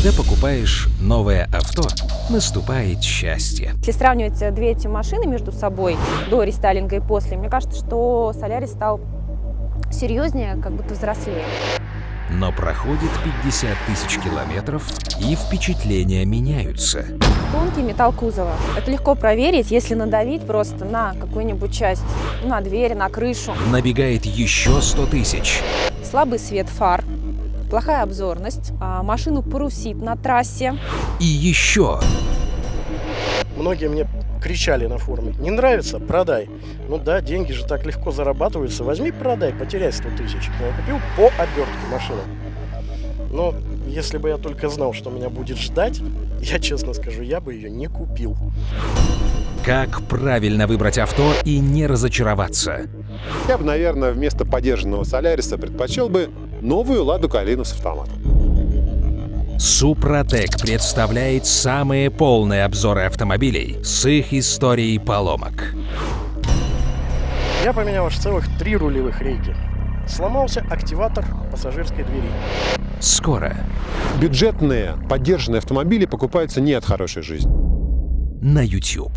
Когда покупаешь новое авто, наступает счастье. Если сравнивать э, две эти машины между собой, до рестайлинга и после, мне кажется, что Солярис стал серьезнее, как будто взрослее. Но проходит 50 тысяч километров, и впечатления меняются. Тонкий металл кузова. Это легко проверить, если надавить просто на какую-нибудь часть, на дверь, на крышу. Набегает еще 100 тысяч. Слабый свет фар, плохая обзорность, а машину парусит на трассе. И еще Многие мне кричали на форуме, не нравится, продай. Ну да, деньги же так легко зарабатываются, возьми, продай, потеряй 100 тысяч. Я купил по обертке машину. Но если бы я только знал, что меня будет ждать, я честно скажу, я бы ее не купил. как правильно выбрать авто и не разочароваться. Я бы, наверное, вместо подержанного Соляриса предпочел бы новую Ладу Калину с автоматом. Супротек представляет самые полные обзоры автомобилей с их историей поломок. Я поменял аж целых три рулевых рейки. Сломался активатор пассажирской двери. Скоро Бюджетные подержанные автомобили покупаются не от хорошей жизни. на YouTube.